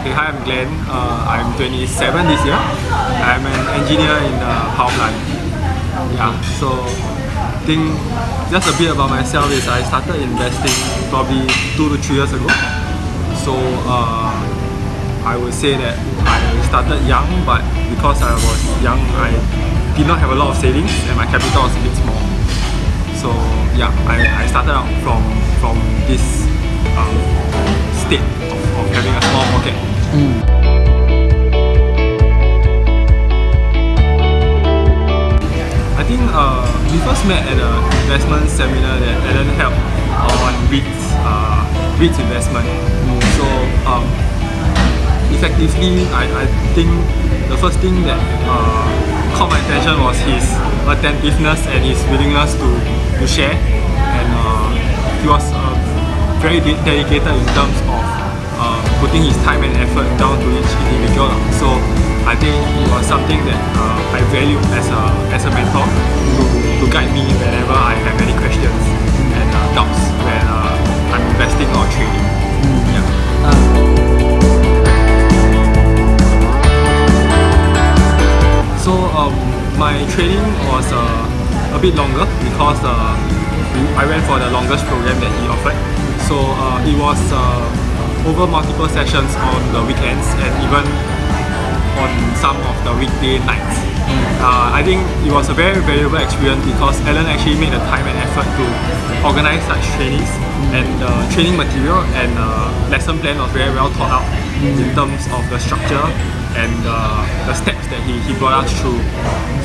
Okay, hi, I'm Glenn. Uh, I'm 27 this year. I'm an engineer in the power plant. Yeah, so I think just a bit about myself is I started investing probably two to three years ago. So uh, I would say that I started young, but because I was young, I did not have a lot of savings and my capital was a bit small. So yeah, I, I started out from from this um, state of, of having a small pocket. I think uh, we first met at an investment seminar that Alan held on REITs, uh, REITs investment. So um, effectively, I, I think the first thing that uh, caught my attention was his attentiveness and his willingness to, to share. And uh, he was uh, very de- dedicated in terms of putting his time and effort down to each individual. So I think it was something that uh, I value as a, as a mentor to, to guide me whenever I have any questions and uh, doubts when uh, I'm investing or trading. Yeah. So um, my training was uh, a bit longer because uh, I went for the longest program that he offered. So uh, it was uh, over multiple sessions on the weekends and even on some of the weekday nights. Uh, I think it was a very valuable experience because Alan actually made the time and effort to organize such trainings and the training material and uh, lesson plan was very well thought out in terms of the structure and uh, the steps that he, he brought us through.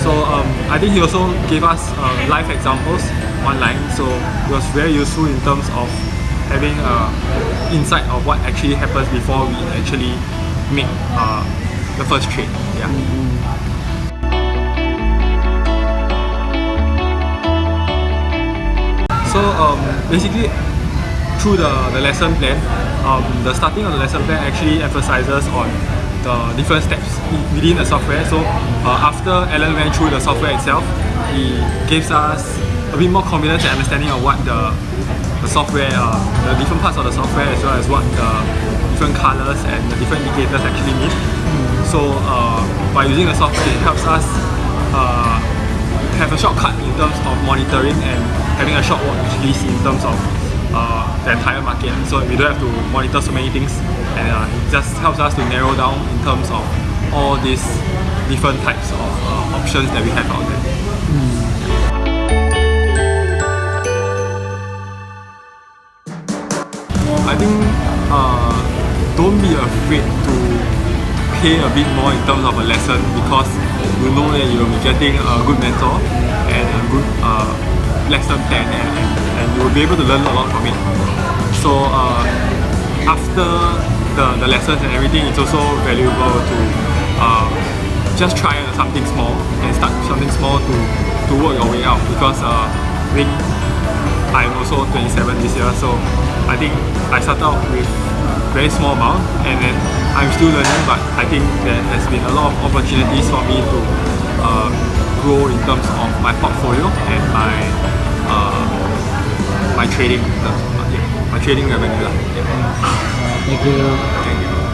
So um, I think he also gave us uh, live examples online so it was very useful in terms of having uh, insight of what actually happens before we actually make uh, the first trade. Yeah. So um, basically, through the, the lesson plan, um, the starting of the lesson plan actually emphasizes on the different steps within the software. So uh, after Alan went through the software itself, he gives us a bit more confidence and understanding of what the, the software, uh, the different parts of the software as well as what the different colors and the different indicators actually mean. So uh, by using the software, it helps us uh, have a shortcut in terms of monitoring and having a short watch list in terms of uh, the entire market. So we don't have to monitor so many things and uh, it just helps us to narrow down in terms of all these different types of uh, options that we have out there. I think uh, don't be afraid to pay a bit more in terms of a lesson because you know that you will be getting a good mentor and a good uh, lesson plan and, and, and you will be able to learn a lot from it. So uh, after the, the lessons and everything, it's also valuable to uh, just try something small and start something small to, to work your way out because uh, I think I'm also 27 this year, so I think I started out with very small amount and then I'm still learning but I think there has been a lot of opportunities for me to uh, grow in terms of my portfolio and my uh, my trading in terms uh, yeah, my trading revenue. Yeah. Thank you. Thank you.